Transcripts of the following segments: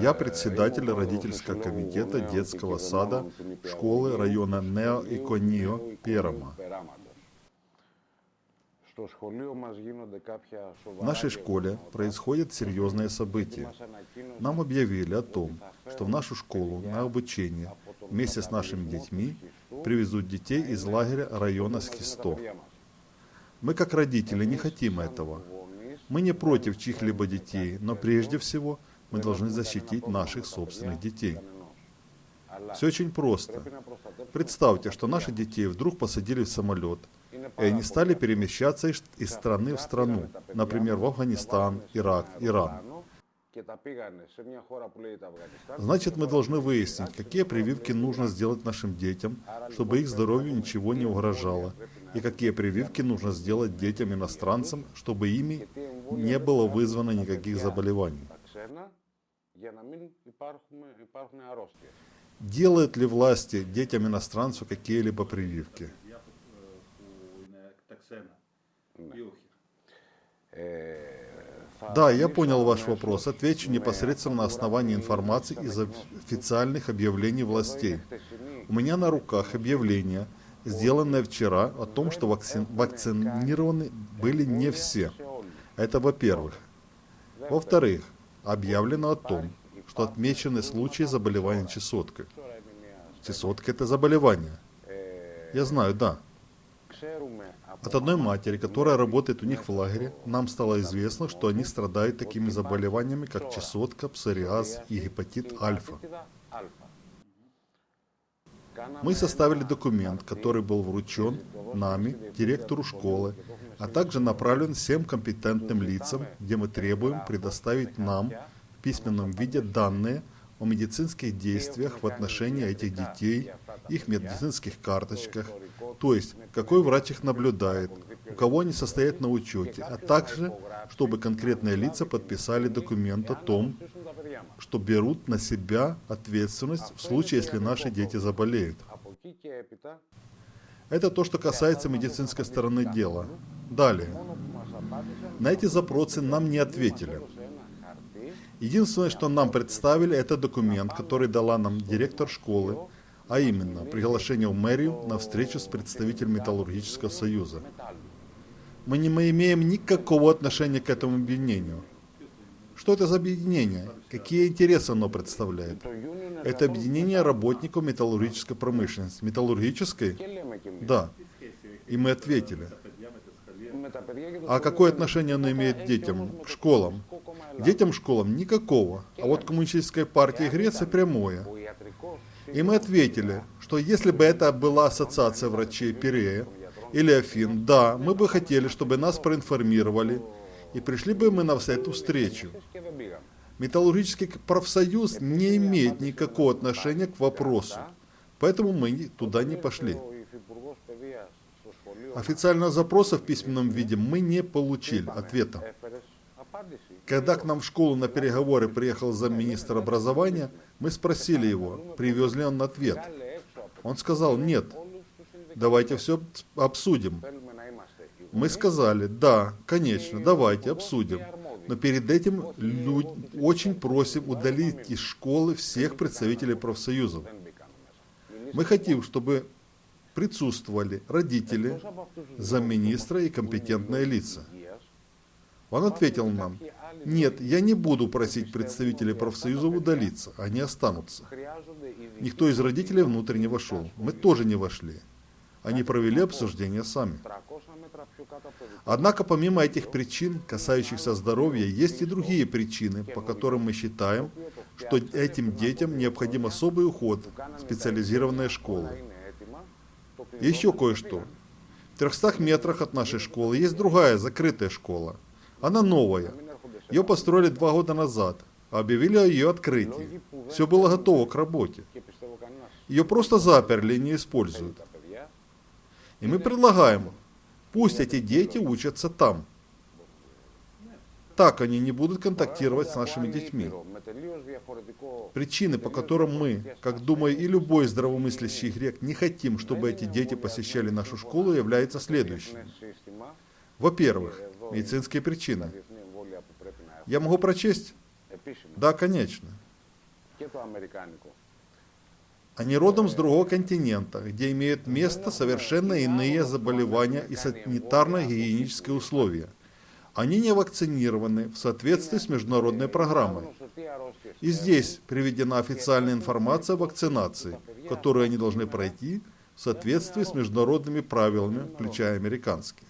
Я председатель родительского комитета детского сада школы района Нео и Конио Перама. В нашей школе происходят серьезные события. Нам объявили о том, что в нашу школу на обучение вместе с нашими детьми привезут детей из лагеря района Схисто. Мы как родители не хотим этого. Мы не против чьих-либо детей, но прежде всего мы должны защитить наших собственных детей. Все очень просто. Представьте, что наших детей вдруг посадили в самолет, и они стали перемещаться из страны в страну, например, в Афганистан, Ирак, Иран. Значит, мы должны выяснить, какие прививки нужно сделать нашим детям, чтобы их здоровью ничего не угрожало, и какие прививки нужно сделать детям-иностранцам, чтобы ими не было вызвано никаких заболеваний. Делают ли власти детям-иностранцу какие-либо прививки? Да, я понял ваш вопрос. Отвечу непосредственно на основании информации из официальных объявлений властей. У меня на руках объявление, сделанное вчера, о том, что вакци... вакцинированы были не все. Это во-первых. Во-вторых, объявлено о том, что отмечены случаи заболевания чесоткой. Чесотка – это заболевание. Я знаю, да. От одной матери, которая работает у них в лагере, нам стало известно, что они страдают такими заболеваниями, как чесотка, псориаз и гепатит альфа. Мы составили документ, который был вручен нами, директору школы, а также направлен всем компетентным лицам, где мы требуем предоставить нам в письменном виде данные о медицинских действиях в отношении этих детей, их медицинских карточках, то есть какой врач их наблюдает, у кого они состоят на учете, а также, чтобы конкретные лица подписали документ о том, что берут на себя ответственность в случае, если наши дети заболеют. Это то, что касается медицинской стороны дела. Далее. На эти запросы нам не ответили. Единственное, что нам представили, это документ, который дала нам директор школы, а именно приглашение в мэрию на встречу с представителем Металлургического союза. Мы не имеем никакого отношения к этому объединению. Что это за объединение? Какие интересы оно представляет? Это объединение работников металлургической промышленности. Металлургической? Да. И мы ответили. А какое отношение оно имеет к детям, к школам? К детям школам никакого. А вот коммунистической партии Греции прямое. И мы ответили, что если бы это была ассоциация врачей Пирея или Афин, да, мы бы хотели, чтобы нас проинформировали, и пришли бы мы на эту встречу. Металлургический профсоюз не имеет никакого отношения к вопросу, поэтому мы туда не пошли. Официального запроса в письменном виде мы не получили ответа. Когда к нам в школу на переговоры приехал замминистра образования, мы спросили его, привез ли он ответ. Он сказал, нет, давайте все обсудим. Мы сказали, да, конечно, давайте обсудим. Но перед этим люд... очень просим удалить из школы всех представителей профсоюзов. Мы хотим, чтобы присутствовали родители, замминистра и компетентные лица. Он ответил нам, нет, я не буду просить представителей профсоюза удалиться, они останутся. Никто из родителей внутрь не вошел, мы тоже не вошли. Они провели обсуждение сами. Однако помимо этих причин, касающихся здоровья, есть и другие причины, по которым мы считаем, что этим детям необходим особый уход, специализированные школы. Еще кое-что. В 300 метрах от нашей школы есть другая закрытая школа. Она новая. Ее построили два года назад, объявили о ее открытии. Все было готово к работе. Ее просто заперли и не используют. И мы предлагаем, пусть эти дети учатся там. Так они не будут контактировать с нашими детьми. Причины, по которым мы, как думаю и любой здравомыслящий грек, не хотим, чтобы эти дети посещали нашу школу, являются следующими. Во-первых, медицинские причины. Я могу прочесть? Да, конечно. Они родом с другого континента, где имеют место совершенно иные заболевания и санитарно-гигиенические условия. Они не вакцинированы в соответствии с международной программой. И здесь приведена официальная информация о вакцинации, которую они должны пройти в соответствии с международными правилами, включая американские.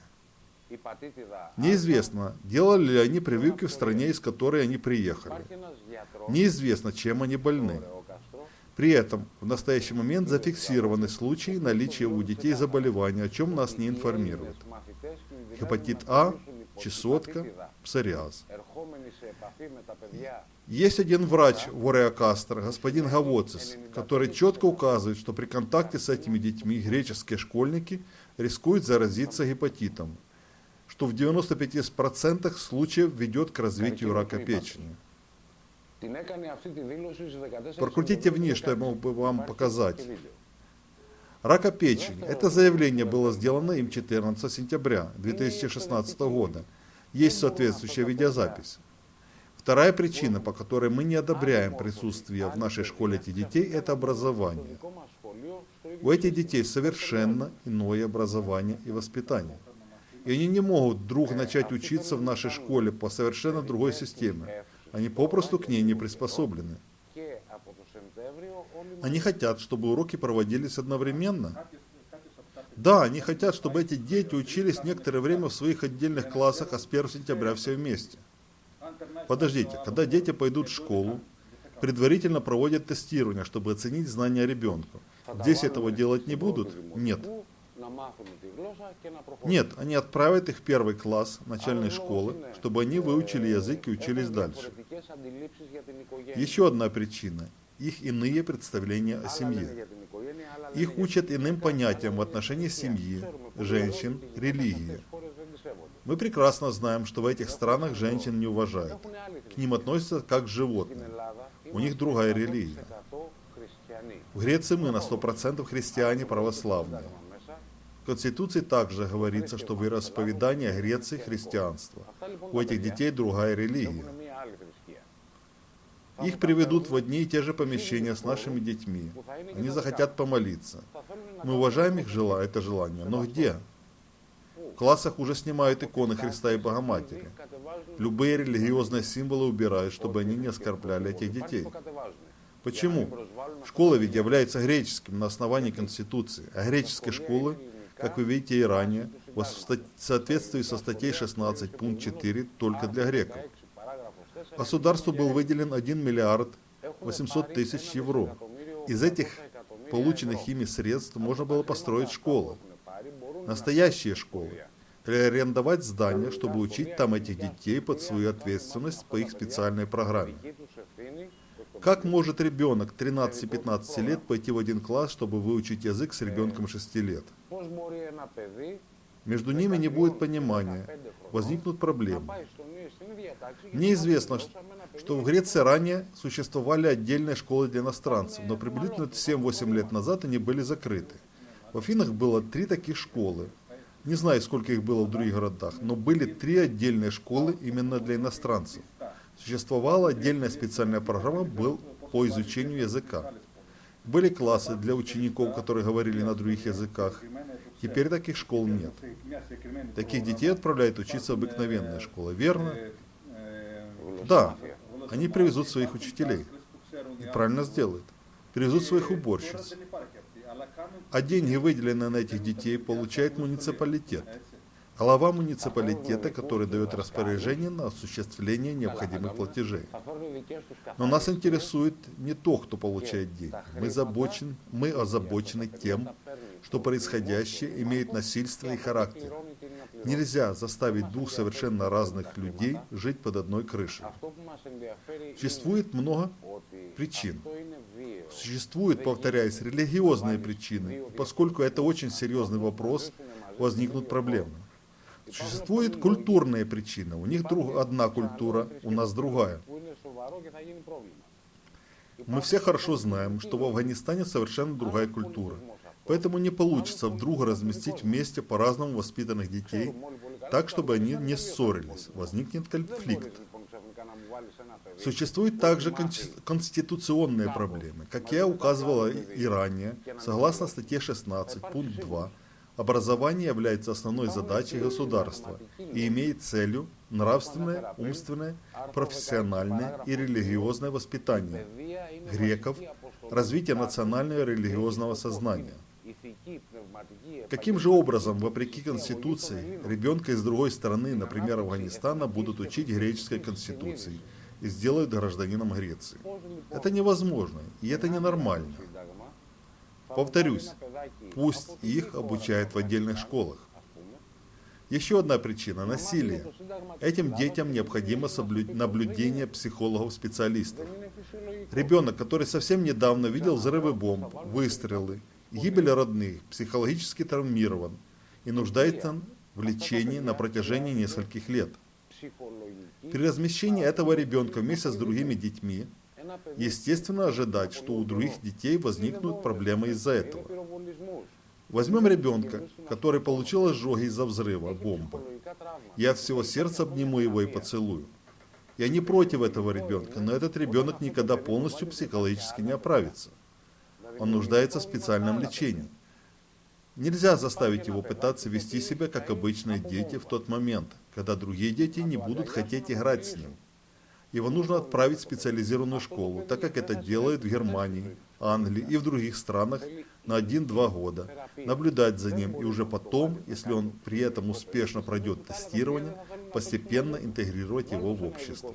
Неизвестно, делали ли они прививки в стране, из которой они приехали. Неизвестно, чем они больны. При этом в настоящий момент зафиксированы случаи наличия у детей заболевания, о чем нас не информируют. Гепатит А, чесотка, псориаз. Есть один врач в Ореакастер, господин Гавоцис, который четко указывает, что при контакте с этими детьми греческие школьники рискуют заразиться гепатитом, что в 95% случаев ведет к развитию рака печени. Прокрутите вниз, что я мог бы вам показать. Рака печени. Это заявление было сделано им 14 сентября 2016 года. Есть соответствующая видеозапись. Вторая причина, по которой мы не одобряем присутствие в нашей школе этих детей, это образование. У этих детей совершенно иное образование и воспитание. И они не могут вдруг начать учиться в нашей школе по совершенно другой системе. Они попросту к ней не приспособлены. Они хотят, чтобы уроки проводились одновременно. Да, они хотят, чтобы эти дети учились некоторое время в своих отдельных классах, а с 1 сентября все вместе. Подождите, когда дети пойдут в школу, предварительно проводят тестирование, чтобы оценить знания ребенка. Здесь этого делать не будут? Нет. Нет, они отправят их в первый класс начальной школы, чтобы они выучили язык и учились дальше. Еще одна причина – их иные представления о семье. Их учат иным понятиям в отношении семьи, женщин, религии. Мы прекрасно знаем, что в этих странах женщин не уважают. К ним относятся как к животным. У них другая религия. В Греции мы на 100% христиане православные. В Конституции также говорится, что вероисповедание Греции – христианство. У этих детей другая религия. Их приведут в одни и те же помещения с нашими детьми. Они захотят помолиться. Мы уважаем их жела, это желание. Но где? В классах уже снимают иконы Христа и Богоматери. Любые религиозные символы убирают, чтобы они не оскорбляли этих детей. Почему? Школа ведь является греческим на основании Конституции, а греческие школы как вы видите и ранее, в соответствии со статьей 16 пункт 4 только для греков. Государству был выделен 1 миллиард 800 тысяч евро. Из этих полученных ими средств можно было построить школы. Настоящие школы. Или арендовать здания, чтобы учить там этих детей под свою ответственность по их специальной программе. Как может ребенок 13-15 лет пойти в один класс, чтобы выучить язык с ребенком 6 лет? Между ними не будет понимания, возникнут проблемы. Мне известно, что в Греции ранее существовали отдельные школы для иностранцев, но приблизительно 7-8 лет назад они были закрыты. В Афинах было три таких школы. Не знаю, сколько их было в других городах, но были три отдельные школы именно для иностранцев. Существовала отдельная специальная программа был по изучению языка. Были классы для учеников, которые говорили на других языках. Теперь таких школ нет. Таких детей отправляют учиться в обыкновенные школы, верно? Да, они привезут своих учителей. И правильно сделают. Привезут своих уборщиц. А деньги, выделенные на этих детей, получает муниципалитет глава муниципалитета, который дает распоряжение на осуществление необходимых платежей. Но нас интересует не то, кто получает деньги. Мы, забочен, мы озабочены тем, что происходящее имеет насильственный характер. Нельзя заставить двух совершенно разных людей жить под одной крышей. Существует много причин. Существуют, повторяюсь, религиозные причины. поскольку это очень серьезный вопрос, возникнут проблемы. Существует культурная причина. У них друг, одна культура, у нас другая. Мы все хорошо знаем, что в Афганистане совершенно другая культура. Поэтому не получится вдруг разместить вместе по-разному воспитанных детей, так, чтобы они не ссорились. Возникнет конфликт. Существуют также конституционные проблемы. Как я указывала и ранее, согласно статье 16, пункт 2, образование является основной задачей государства и имеет целью нравственное, умственное, профессиональное и религиозное воспитание греков, развитие национального и религиозного сознания. Каким же образом, вопреки Конституции, ребенка из другой страны, например, Афганистана, будут учить греческой Конституции и сделают гражданином Греции? Это невозможно, и это ненормально. Повторюсь, пусть их обучают в отдельных школах. Еще одна причина – насилие. Этим детям необходимо наблюдение психологов-специалистов. Ребенок, который совсем недавно видел взрывы бомб, выстрелы, гибель родных, психологически травмирован и нуждается в лечении на протяжении нескольких лет. При размещении этого ребенка вместе с другими детьми, естественно ожидать, что у других детей возникнут проблемы из-за этого. Возьмем ребенка, который получил ожоги из-за взрыва бомбы. Я от всего сердца обниму его и поцелую. Я не против этого ребенка, но этот ребенок никогда полностью психологически не оправится. Он нуждается в специальном лечении. Нельзя заставить его пытаться вести себя, как обычные дети в тот момент, когда другие дети не будут хотеть играть с ним. Его нужно отправить в специализированную школу, так как это делают в Германии, Англии и в других странах на 1-2 года, наблюдать за ним и уже потом, если он при этом успешно пройдет тестирование, постепенно интегрировать его в общество.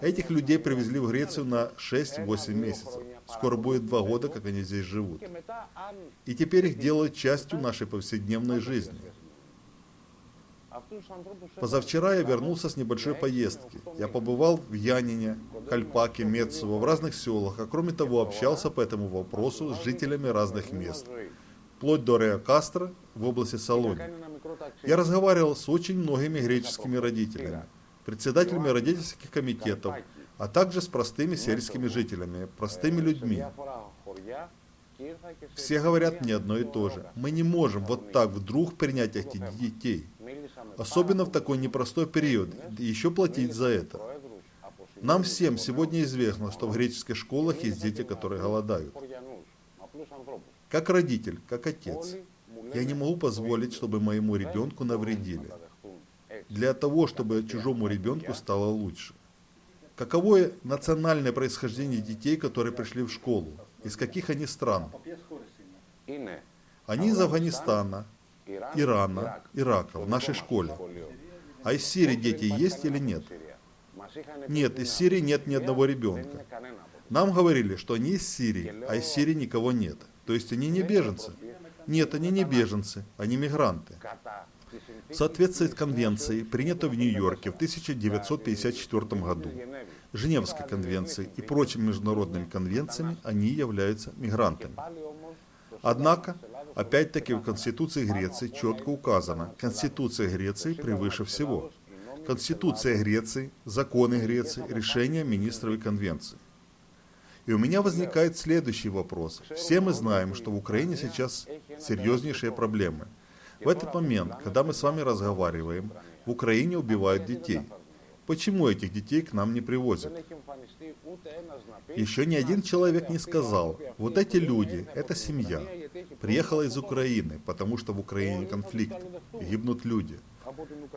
Этих людей привезли в Грецию на 6-8 месяцев. Скоро будет два года, как они здесь живут. И теперь их делают частью нашей повседневной жизни. Позавчера я вернулся с небольшой поездки. Я побывал в Янине, Кальпаке, Мецово, в разных селах, а кроме того общался по этому вопросу с жителями разных мест, вплоть до Реа Кастро в области Салони. Я разговаривал с очень многими греческими родителями, председателями родительских комитетов, а также с простыми сельскими жителями, простыми людьми. Все говорят мне одно и то же. Мы не можем вот так вдруг принять этих детей. Особенно в такой непростой период, и еще платить за это. Нам всем сегодня известно, что в греческих школах есть дети, которые голодают. Как родитель, как отец, я не могу позволить, чтобы моему ребенку навредили. Для того, чтобы чужому ребенку стало лучше. Каково национальное происхождение детей, которые пришли в школу? Из каких они стран? Они из Афганистана, Ирана, Ирака в нашей школе. А из Сирии дети есть или нет? Нет, из Сирии нет ни одного ребенка. Нам говорили, что они из Сирии, а из Сирии никого нет. То есть они не беженцы. Нет, они не беженцы, они мигранты. В соответствии с конвенцией, принятой в Нью-Йорке в 1954 году, Женевской конвенцией и прочими международными конвенциями, они являются мигрантами. Однако, опять-таки в Конституции Греции четко указано, Конституция Греции превыше всего. Конституция Греции, законы Греции, решения министровой конвенции. И у меня возникает следующий вопрос. Все мы знаем, что в Украине сейчас серьезнейшие проблемы. В этот момент, когда мы с вами разговариваем, в Украине убивают детей. Почему этих детей к нам не привозят? Еще ни один человек не сказал, вот эти люди, это семья, приехала из Украины, потому что в Украине конфликт, гибнут люди.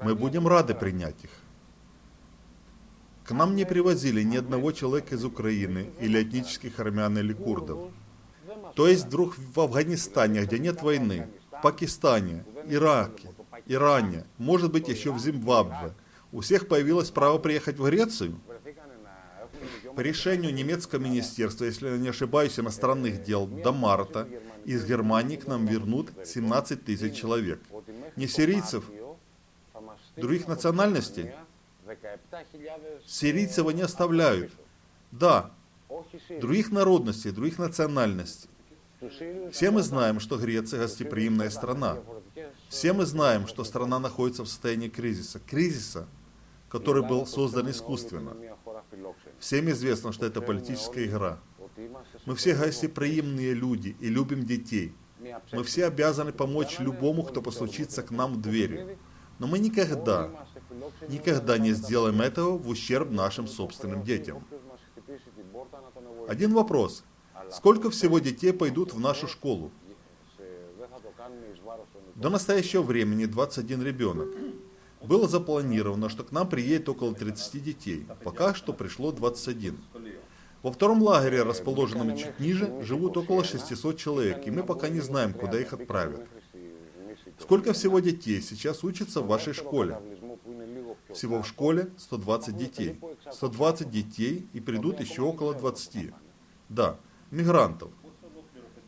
Мы будем рады принять их. К нам не привозили ни одного человека из Украины или этнических армян или курдов. То есть вдруг в Афганистане, где нет войны, в Пакистане, Ираке, Иране, может быть еще в Зимбабве, у всех появилось право приехать в Грецию? По решению немецкого министерства, если я не ошибаюсь, иностранных дел до марта из Германии к нам вернут 17 тысяч человек. Не сирийцев, других национальностей. Сирийцев они оставляют. Да, других народностей, других национальностей. Все мы знаем, что Греция гостеприимная страна. Все мы знаем, что страна находится в состоянии кризиса. Кризиса, который был создан искусственно. Всем известно, что это политическая игра. Мы все гостеприимные люди и любим детей. Мы все обязаны помочь любому, кто постучится к нам в двери. Но мы никогда, никогда не сделаем этого в ущерб нашим собственным детям. Один вопрос. Сколько всего детей пойдут в нашу школу? До настоящего времени 21 ребенок. Было запланировано, что к нам приедет около 30 детей. Пока что пришло 21. Во втором лагере, расположенном чуть ниже, живут около 600 человек, и мы пока не знаем, куда их отправят. Сколько всего детей сейчас учатся в вашей школе? Всего в школе 120 детей. 120 детей и придут еще около 20. Да, мигрантов.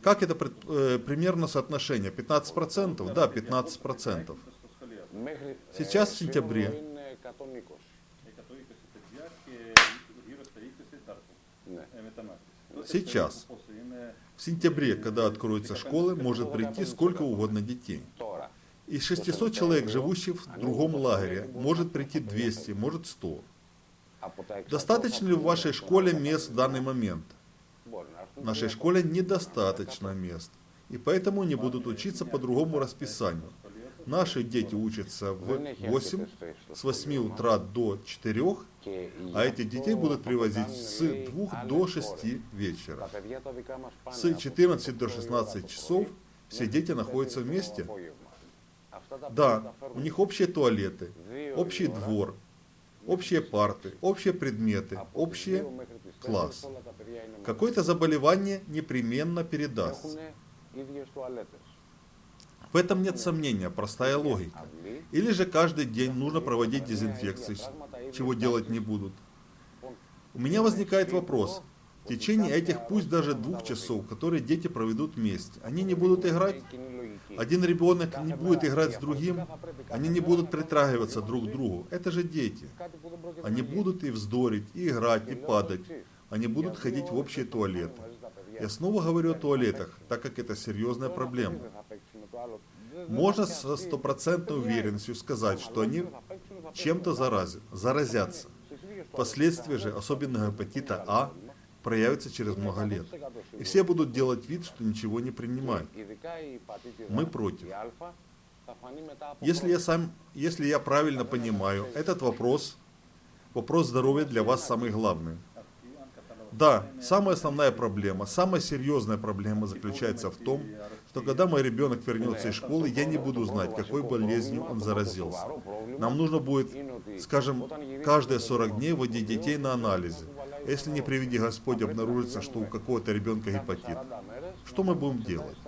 Как это э, примерно соотношение? 15%? Да, 15%. Сейчас в сентябре. Сейчас, в сентябре, когда откроются школы, может прийти сколько угодно детей. Из 600 человек, живущих в другом лагере, может прийти 200, может 100. Достаточно ли в вашей школе мест в данный момент? В нашей школе недостаточно мест, и поэтому они будут учиться по другому расписанию. Наши дети учатся в 8, с 8 утра до 4, а этих детей будут привозить с 2 до 6 вечера. С 14 до 16 часов все дети находятся вместе. Да, у них общие туалеты, общий двор, общие парты, общие предметы, общий класс. Какое-то заболевание непременно передастся. В этом нет сомнения, простая логика. Или же каждый день нужно проводить дезинфекцию, чего делать не будут. У меня возникает вопрос. В течение этих пусть даже двух часов, которые дети проведут вместе, они не будут играть? Один ребенок не будет играть с другим, они не будут притрагиваться друг к другу. Это же дети. Они будут и вздорить, и играть, и падать. Они будут ходить в общие туалеты. Я снова говорю о туалетах, так как это серьезная проблема. Можно со стопроцентной уверенностью сказать, что они чем-то заразят, заразятся. Последствия же, особенно гепатита А, проявятся через много лет. И все будут делать вид, что ничего не принимают. Мы против. Если я, сам, если я правильно понимаю, этот вопрос, вопрос здоровья для вас самый главный. Да, самая основная проблема, самая серьезная проблема заключается в том, что когда мой ребенок вернется из школы, я не буду знать, какой болезнью он заразился. Нам нужно будет, скажем, каждые 40 дней вводить детей на анализы. Если не приведи Господь обнаружится, что у какого-то ребенка гепатит, что мы будем делать?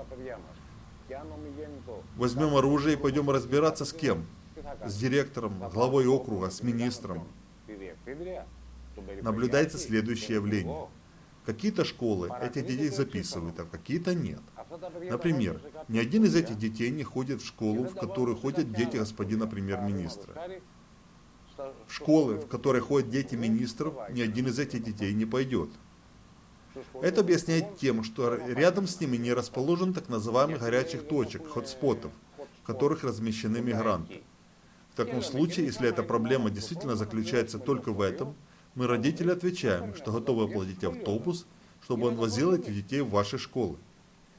Возьмем оружие и пойдем разбираться с кем? С директором, главой округа, с министром наблюдается следующее явление. Какие-то школы этих детей записывают, а какие-то нет. Например, ни один из этих детей не ходит в школу, в которую ходят дети господина премьер-министра. В школы, в которые ходят дети министров, ни один из этих детей не пойдет. Это объясняет тем, что рядом с ними не расположен так называемых горячих точек, хотспотов, в которых размещены мигранты. В таком случае, если эта проблема действительно заключается только в этом, мы, родители, отвечаем, что готовы оплатить автобус, чтобы он возил этих детей в ваши школы.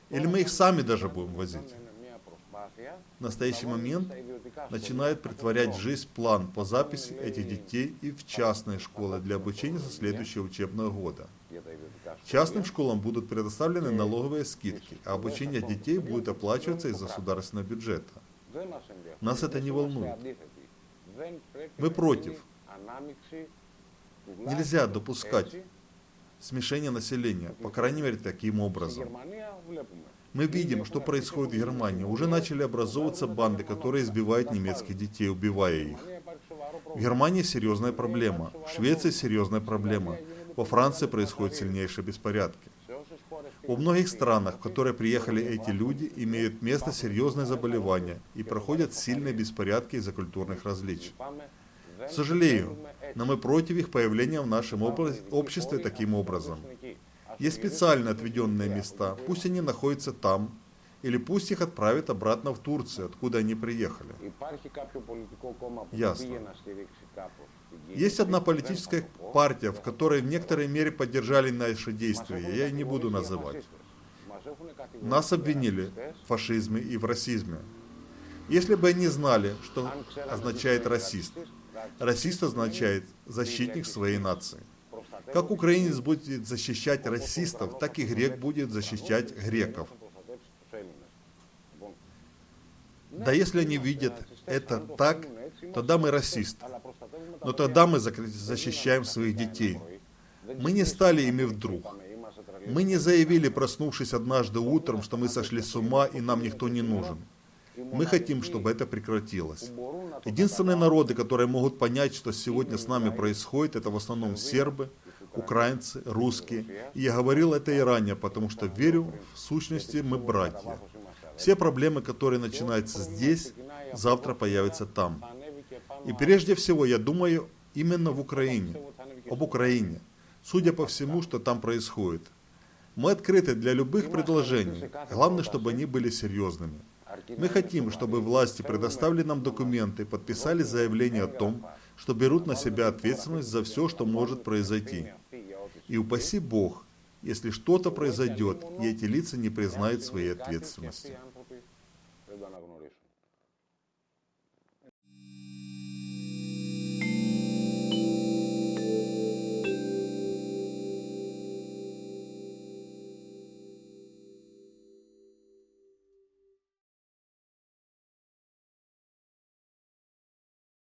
Или мы их сами даже будем возить. В настоящий момент начинают притворять жизнь план по записи этих детей и в частные школы для обучения со следующего учебного года. Частным школам будут предоставлены налоговые скидки, а обучение детей будет оплачиваться из государственного бюджета. Нас это не волнует. Мы против. Нельзя допускать смешение населения, по крайней мере, таким образом. Мы видим, что происходит в Германии. Уже начали образовываться банды, которые избивают немецких детей, убивая их. В Германии серьезная проблема, в Швеции серьезная проблема, во Франции происходят сильнейшие беспорядки. Во многих странах, в которые приехали эти люди, имеют место серьезные заболевания и проходят сильные беспорядки из-за культурных различий. Сожалею, но мы против их появления в нашем обществе таким образом. Есть специально отведенные места, пусть они находятся там, или пусть их отправят обратно в Турцию, откуда они приехали. Ясно. Есть одна политическая партия, в которой в некоторой мере поддержали наши действия, я ее не буду называть. Нас обвинили в фашизме и в расизме. Если бы они знали, что означает расист. Расист означает защитник своей нации. Как украинец будет защищать расистов, так и грек будет защищать греков. Да если они видят это так, тогда мы расист. Но тогда мы защищаем своих детей. Мы не стали ими вдруг. Мы не заявили, проснувшись однажды утром, что мы сошли с ума и нам никто не нужен. Мы хотим, чтобы это прекратилось. Единственные народы, которые могут понять, что сегодня с нами происходит, это в основном сербы, украинцы, русские. И я говорил это и ранее, потому что верю, в сущности, мы братья. Все проблемы, которые начинаются здесь, завтра появятся там. И прежде всего, я думаю именно в Украине, об Украине. Судя по всему, что там происходит. Мы открыты для любых предложений. Главное, чтобы они были серьезными. Мы хотим, чтобы власти предоставили нам документы, подписали заявление о том, что берут на себя ответственность за все, что может произойти. И упаси Бог, если что-то произойдет, и эти лица не признают своей ответственности.